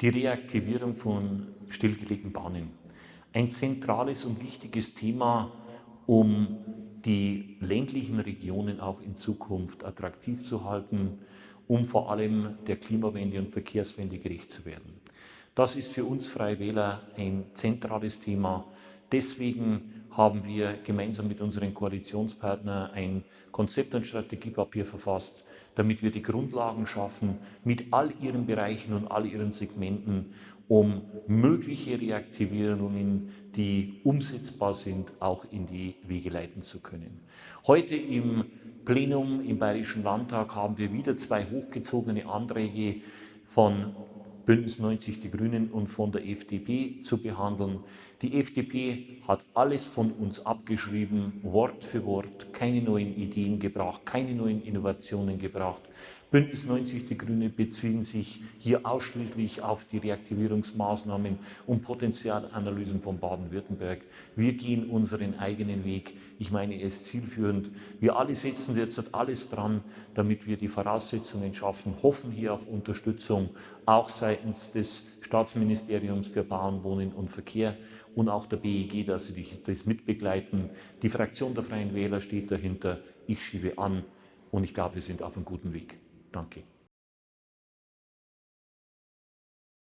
Die Reaktivierung von stillgelegten Bahnen. Ein zentrales und wichtiges Thema, um die ländlichen Regionen auch in Zukunft attraktiv zu halten, um vor allem der Klimawende und Verkehrswende gerecht zu werden. Das ist für uns Freie Wähler ein zentrales Thema. Deswegen haben wir gemeinsam mit unseren Koalitionspartnern ein Konzept- und Strategiepapier verfasst, damit wir die Grundlagen schaffen, mit all ihren Bereichen und all ihren Segmenten, um mögliche Reaktivierungen, die umsetzbar sind, auch in die Wege leiten zu können. Heute im Plenum im Bayerischen Landtag haben wir wieder zwei hochgezogene Anträge von Bündnis 90 Die Grünen und von der FDP zu behandeln. Die FDP hat alles von uns abgeschrieben, Wort für Wort, keine neuen Ideen gebracht, keine neuen Innovationen gebracht. Bündnis 90 Die Grünen beziehen sich hier ausschließlich auf die Reaktivierungsmaßnahmen und Potenzialanalysen von Baden-Württemberg. Wir gehen unseren eigenen Weg. Ich meine, er ist zielführend. Wir alle setzen derzeit alles dran, damit wir die Voraussetzungen schaffen, hoffen hier auf Unterstützung, auch seitens des Staatsministeriums für Bauen, Wohnen und Verkehr und auch der BEG, dass sie das mitbegleiten. Die Fraktion der Freien Wähler steht dahinter. Ich schiebe an und ich glaube, wir sind auf einem guten Weg. Dankie.